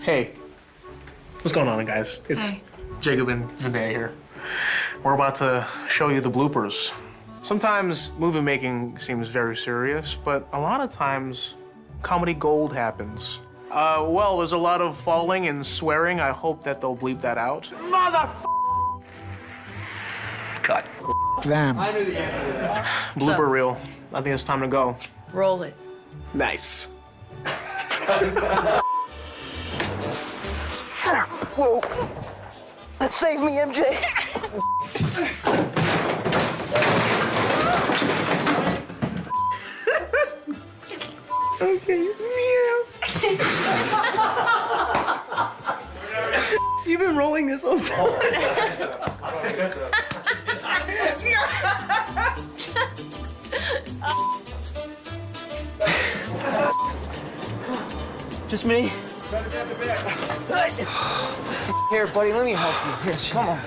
Hey, what's going on, guys? It's Hi. Jacob and Zendaya here. We're about to show you the bloopers. Sometimes movie making seems very serious, but a lot of times comedy gold happens. Uh, well, there's a lot of falling and swearing. I hope that they'll bleep that out. Mother Cut. Them. Blooper reel. I think it's time to go. Roll it. Nice. Whoa. Save me, MJ. Okay, meow. You've been rolling this whole time. Just me? Here, buddy, let me help you. Here, come on.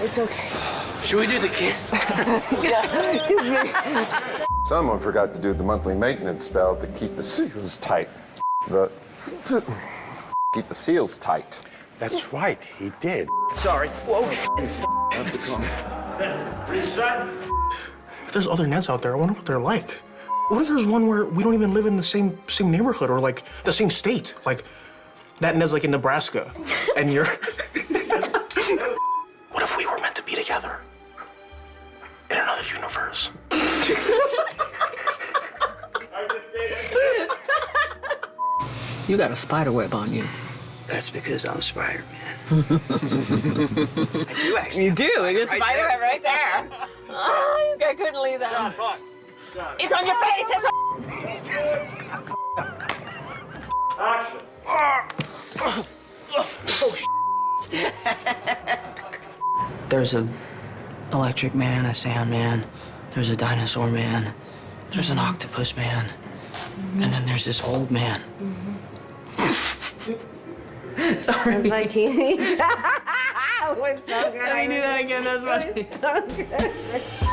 It's okay. Should we do the kiss? yeah, kiss me. Someone forgot to do the monthly maintenance spell to keep the seals tight. The keep the seals tight. That's right, he did. Sorry. Whoa, Have to come. Reset. If there's other Neds out there, I wonder what they're like. What if there's one where we don't even live in the same same neighborhood or like the same state? Like that Ned's like in Nebraska, and you're. what if we were meant to be together in another universe? You got a spider web on you. That's because I'm Spider-Man. I do actually. You do. It's a spider web right there. Ah, oh, I couldn't leave that. It's on your face. It's There's a electric man, a sand man, there's a dinosaur man, there's an octopus man, and then there's this old man. Sorry. It's like he it was so good. Let me do that again. That's funny.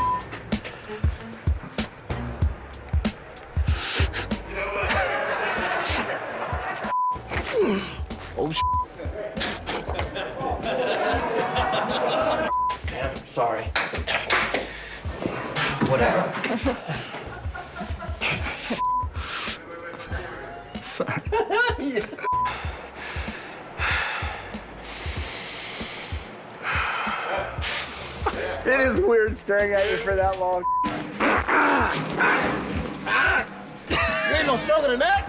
Sorry. Whatever. Sorry. It is weird staring at you for that long. You ain't no stronger than that.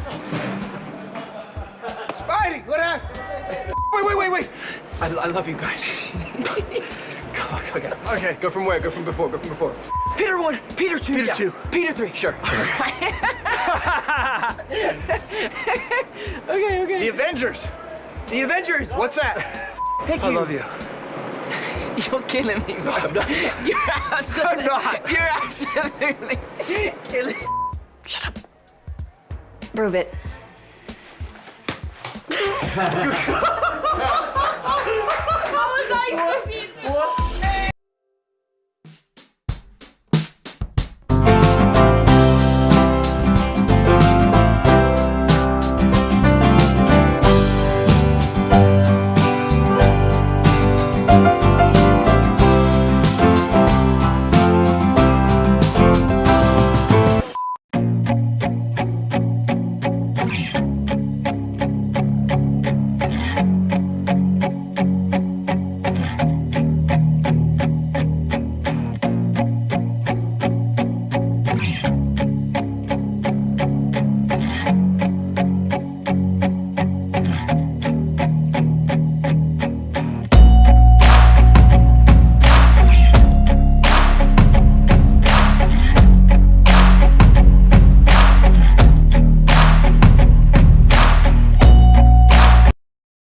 Spidey, what happened? Wait, wait, wait, wait. I, I love you guys. Come on, okay. Okay, go from where? Go from before, go from before. Peter one, Peter two. Peter two. Peter three, sure. okay, okay. The Avengers. The Avengers. What's that? Thank you. I love you. You're killing me. No, I'm not. You're absolutely. I'm not. You're absolutely killing. Shut up. Prove it.